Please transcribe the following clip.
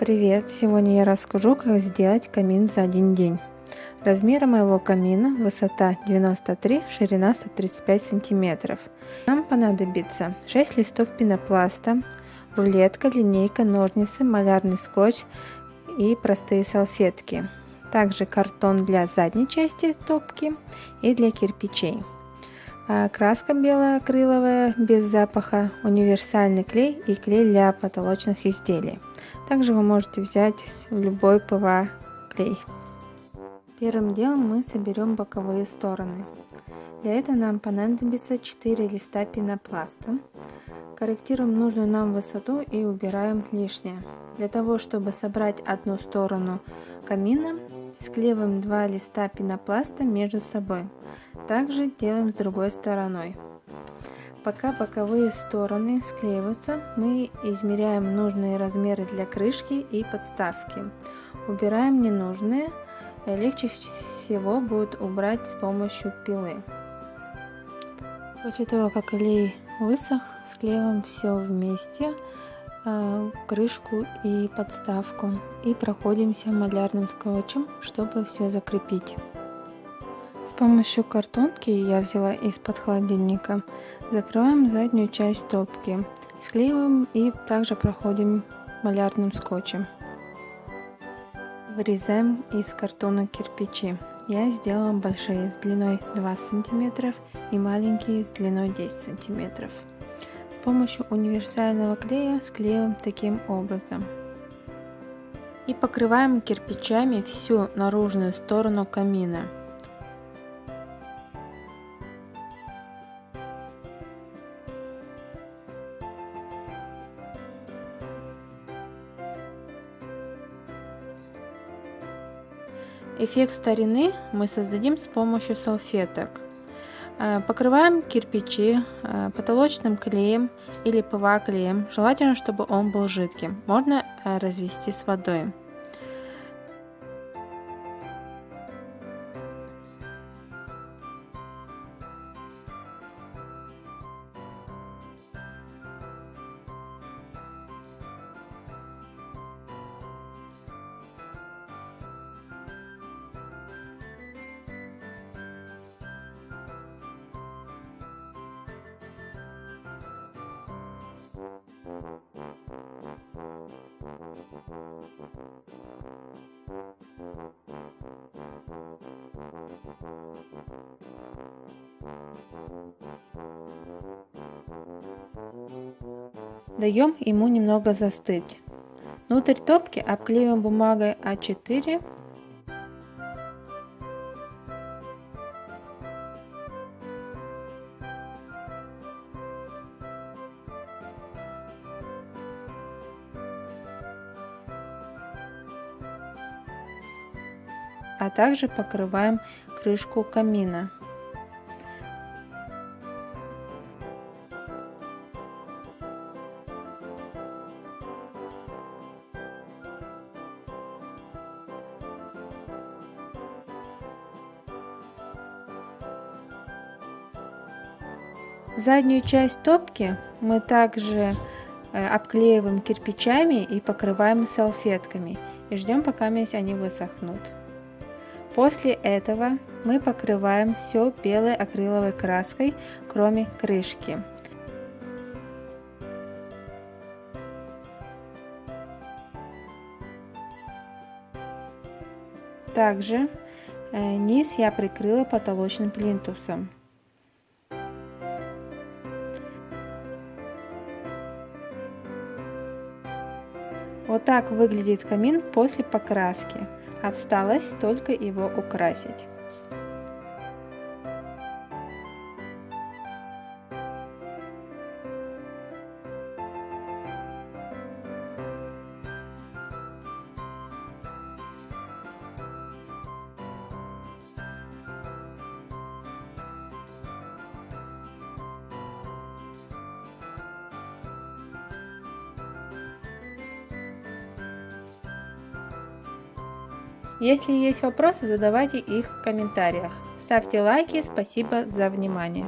Привет! Сегодня я расскажу, как сделать камин за один день. Размер моего камина высота 93, ширина 135 сантиметров. Нам понадобится 6 листов пенопласта, рулетка, линейка, ножницы, малярный скотч и простые салфетки. Также картон для задней части топки и для кирпичей. А краска белая акриловая без запаха, универсальный клей и клей для потолочных изделий. Также вы можете взять любой ПВА клей. Первым делом мы соберем боковые стороны. Для этого нам понадобится 4 листа пенопласта. Корректируем нужную нам высоту и убираем лишнее. Для того, чтобы собрать одну сторону камина, склеиваем два листа пенопласта между собой. Также делаем с другой стороной. Пока боковые стороны склеиваются, мы измеряем нужные размеры для крышки и подставки. Убираем ненужные, легче всего будет убрать с помощью пилы. После того, как клей высох, склеиваем все вместе, крышку и подставку, и проходимся малярным скотчем, чтобы все закрепить. С помощью картонки я взяла из-под холодильника Закрываем заднюю часть топки, склеиваем и также проходим малярным скотчем. Вырезаем из картона кирпичи. Я сделала большие с длиной 2 см и маленькие с длиной 10 см. Помощью универсального клея склеиваем таким образом. И покрываем кирпичами всю наружную сторону камина. Эффект старины мы создадим с помощью салфеток. Э, покрываем кирпичи э, потолочным клеем или ПВА клеем. Желательно, чтобы он был жидким. Можно э, развести с водой. Даем ему немного застыть. Внутрь топки обклеиваем бумагой А4 а также покрываем крышку камина. Заднюю часть топки мы также э, обклеиваем кирпичами и покрываем салфетками и ждем пока они высохнут. После этого мы покрываем все белой акриловой краской, кроме крышки. Также э, низ я прикрыла потолочным плинтусом. Вот так выглядит камин после покраски. Осталось только его украсить. Если есть вопросы, задавайте их в комментариях. Ставьте лайки. Спасибо за внимание.